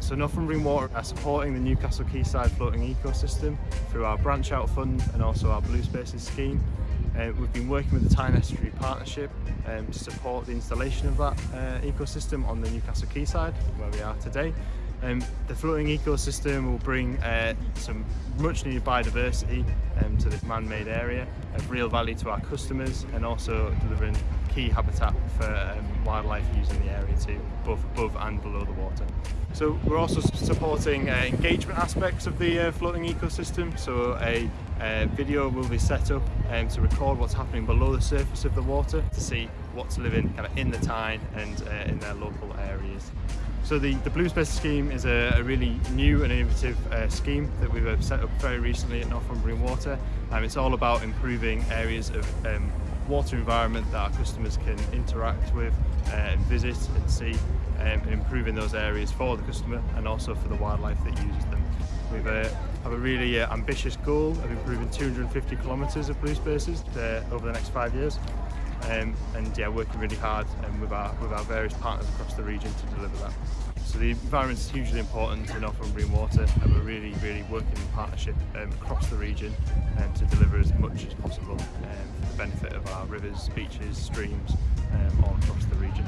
So Northumbrian Water are supporting the Newcastle Quayside floating ecosystem through our branch out fund and also our Blue Spaces scheme. Uh, we've been working with the Tyne Estuary Partnership um, to support the installation of that uh, ecosystem on the Newcastle Quayside where we are today. Um, the floating ecosystem will bring uh, some much needed biodiversity um, to this man-made area of real value to our customers and also delivering key habitat for um, wildlife using the area too, both above and below the water. So we're also supporting uh, engagement aspects of the uh, floating ecosystem. So a video will be set up um, to record what's happening below the surface of the water to see what's living kind of in the Tyne and uh, in their local areas. So the, the Blue Space scheme is a, a really new and innovative uh, scheme that we've uh, set up very recently at Northumbrian Water. Um, it's all about improving areas of um, water environment that our customers can interact with uh, and visit and see um, improving those areas for the customer and also for the wildlife that uses them. We uh, have a really uh, ambitious goal of improving 250 kilometres of blue spaces uh, over the next five years um, and yeah, working really hard um, with, our, with our various partners across the region to deliver that. So the environment is hugely important in offering water and we're really, really working in partnership um, across the region um, to deliver as much as possible um, for the benefit of our rivers, beaches, streams um, all across the region.